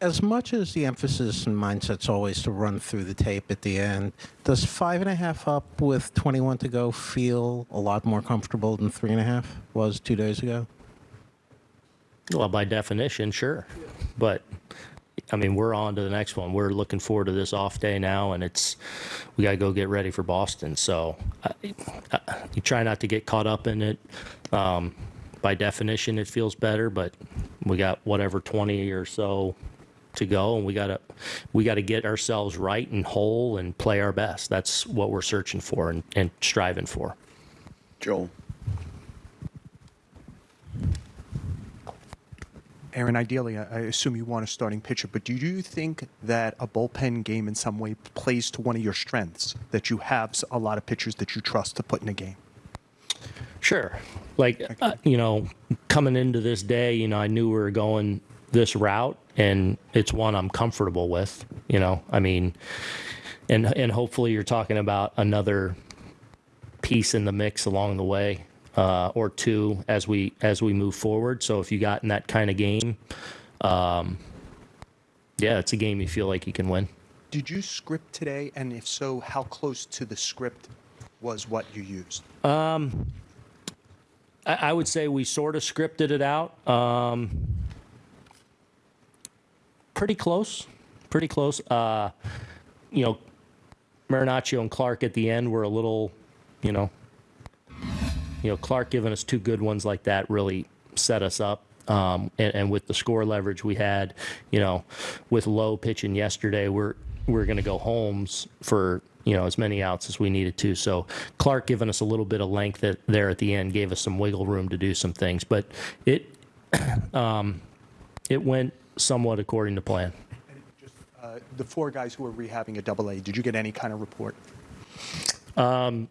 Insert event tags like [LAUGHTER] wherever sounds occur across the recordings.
As much as the emphasis and mindset's always to run through the tape at the end, does five and a half up with 21 to go feel a lot more comfortable than three and a half was two days ago? Well, by definition, sure. But I mean, we're on to the next one. We're looking forward to this off day now, and it's we got to go get ready for Boston. So I, I, you try not to get caught up in it. Um, by definition, it feels better, but we got whatever 20 or so to go, and we got to we got to get ourselves right and whole and play our best. That's what we're searching for and, and striving for. Joel. Aaron, ideally, I I assume you want a starting pitcher, but do you think that a bullpen game in some way plays to one of your strengths? That you have a lot of pitchers that you trust to put in a game? Sure. Like, uh, you know, coming into this day, you know, I knew we were going this route and it's one I'm comfortable with, you know. I mean, and and hopefully you're talking about another piece in the mix along the way uh, or two as we as we move forward. So if you got in that kind of game, um, yeah, it's a game you feel like you can win. Did you script today? And if so, how close to the script was what you used? I, I would say we sort of scripted it out. Um, pretty close, pretty close. Uh, you know, Marinaccio and Clark at the end were a little, you know, you know, Clark giving us two good ones like that really set us up. Um, and, and with the score leverage we had, you know, with low pitching yesterday, we're we're going to go Holmes for you know as many outs as we needed to. So Clark giving us a little bit of length at, there at the end gave us some wiggle room to do some things, but it [CLEARS THROAT] um, it went somewhat according to plan. Just uh, the four guys who were rehabbing a double A. Did you get any kind of report? Um,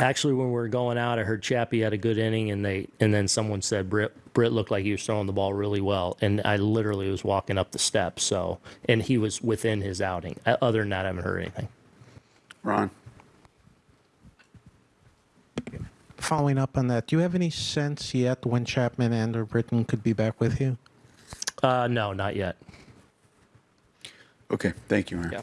Actually, when we were going out, I heard Chappie had a good inning, and they and then someone said Britt Britt looked like he was throwing the ball really well, and I literally was walking up the steps. So, and he was within his outing. Uh, Other than that, I haven't heard anything. Ron. Following up on that, do you have any sense yet when Chapman and or Britton could be back with you? Uh, no, not yet. Okay, thank you, Aaron. Yeah.